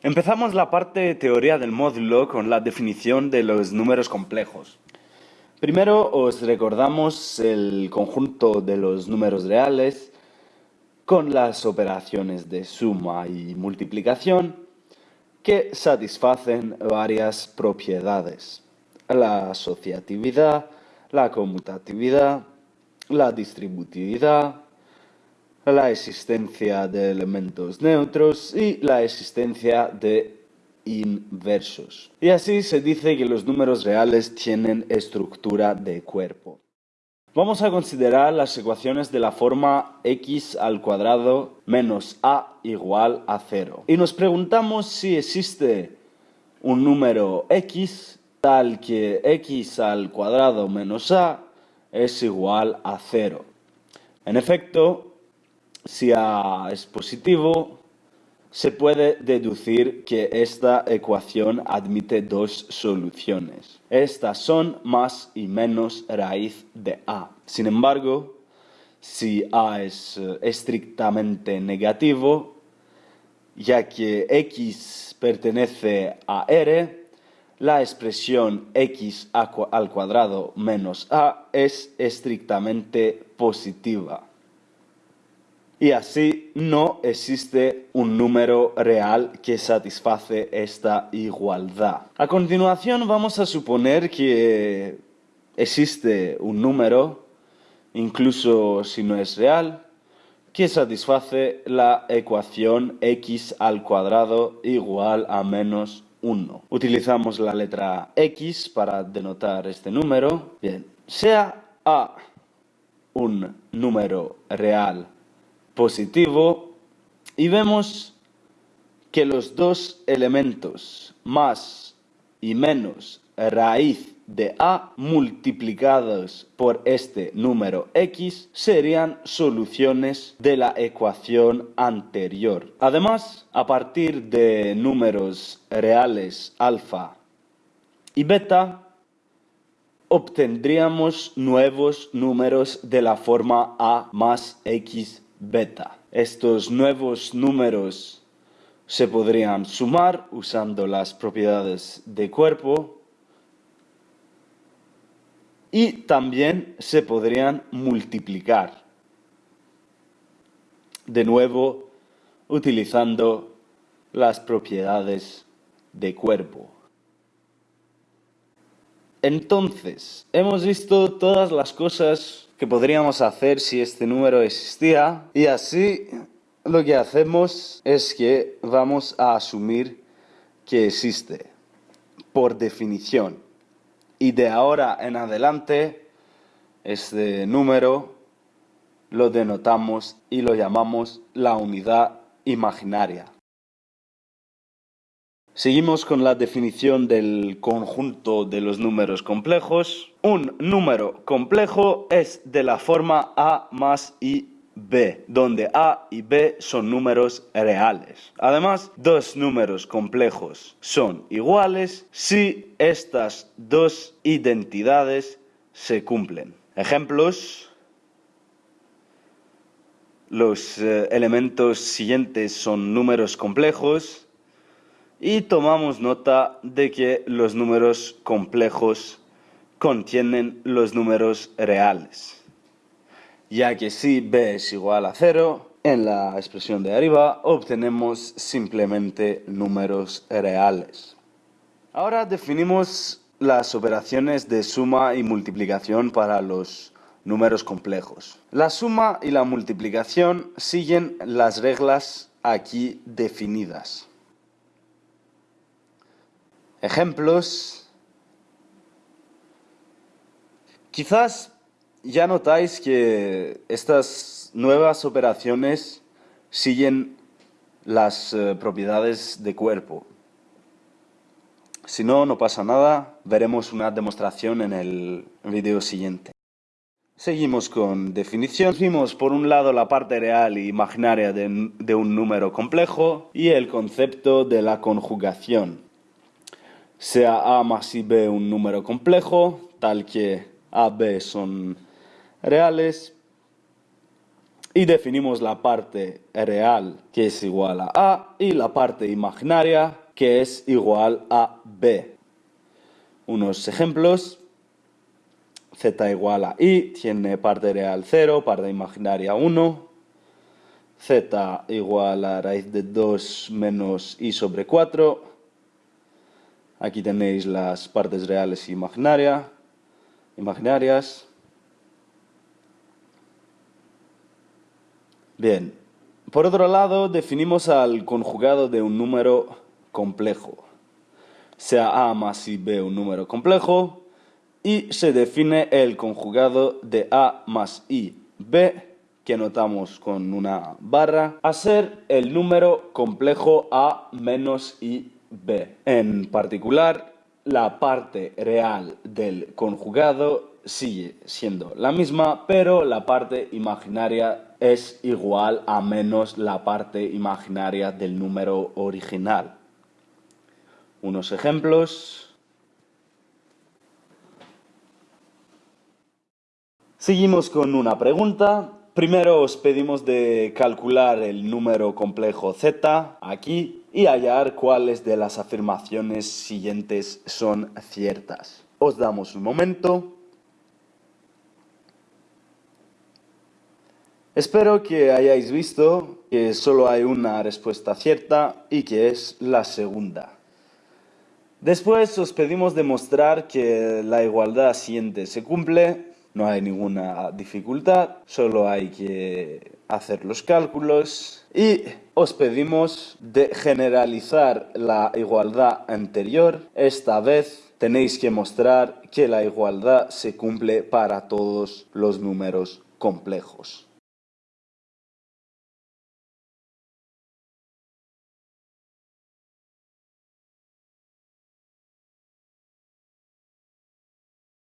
Empezamos la parte de teoría del módulo con la definición de los números complejos. Primero os recordamos el conjunto de los números reales con las operaciones de suma y multiplicación que satisfacen varias propiedades. La asociatividad, la conmutatividad, la distributividad, la existencia de elementos neutros y la existencia de inversos. Y así se dice que los números reales tienen estructura de cuerpo. Vamos a considerar las ecuaciones de la forma x al cuadrado menos a igual a 0. Y nos preguntamos si existe un número x tal que x al cuadrado menos a es igual a 0. En efecto, si A es positivo, se puede deducir que esta ecuación admite dos soluciones. Estas son más y menos raíz de A. Sin embargo, si A es eh, estrictamente negativo, ya que x pertenece a R, la expresión x al cuadrado menos a es estrictamente positiva y así no existe un número real que satisface esta igualdad. A continuación vamos a suponer que existe un número, incluso si no es real, que satisface la ecuación x al cuadrado igual a menos 1. Utilizamos la letra x para denotar este número. Bien, sea a un número real positivo y vemos que los dos elementos más y menos raíz de a multiplicados por este número x serían soluciones de la ecuación anterior. Además, a partir de números reales alfa y beta, obtendríamos nuevos números de la forma a más x beta. Estos nuevos números se podrían sumar usando las propiedades de cuerpo y también se podrían multiplicar. De nuevo, utilizando las propiedades de cuerpo. Entonces, hemos visto todas las cosas que podríamos hacer si este número existía. Y así lo que hacemos es que vamos a asumir que existe. Por definición. Y de ahora en adelante este número lo denotamos y lo llamamos la unidad imaginaria. Seguimos con la definición del conjunto de los números complejos. Un número complejo es de la forma A más I B, donde A y B son números reales. Además, dos números complejos son iguales si estas dos identidades se cumplen. Ejemplos. Los eh, elementos siguientes son números complejos y tomamos nota de que los números complejos contienen los números reales, ya que si b es igual a 0, en la expresión de arriba obtenemos simplemente números reales. Ahora definimos las operaciones de suma y multiplicación para los números complejos. La suma y la multiplicación siguen las reglas aquí definidas. Ejemplos. Quizás ya notáis que estas nuevas operaciones siguen las eh, propiedades de cuerpo. Si no, no pasa nada, veremos una demostración en el vídeo siguiente. Seguimos con definición. Vimos por un lado la parte real e imaginaria de un número complejo y el concepto de la conjugación sea A más B un número complejo, tal que A, B son reales, y definimos la parte real que es igual a A y la parte imaginaria que es igual a B. Unos ejemplos. Z igual a I tiene parte real 0, parte imaginaria 1. Z igual a raíz de 2 menos I sobre 4. Aquí tenéis las partes reales y imaginarias. Bien, por otro lado, definimos al conjugado de un número complejo. Sea A más I B un número complejo y se define el conjugado de A más I B, que notamos con una barra, a ser el número complejo A menos I B. En particular, la parte real del conjugado sigue siendo la misma, pero la parte imaginaria es igual a menos la parte imaginaria del número original. Unos ejemplos. Seguimos con una pregunta. Primero os pedimos de calcular el número complejo z aquí y hallar cuáles de las afirmaciones siguientes son ciertas. Os damos un momento. Espero que hayáis visto que solo hay una respuesta cierta y que es la segunda. Después os pedimos demostrar que la igualdad siguiente se cumple, no hay ninguna dificultad, solo hay que hacer los cálculos y os pedimos de generalizar la igualdad anterior. Esta vez tenéis que mostrar que la igualdad se cumple para todos los números complejos.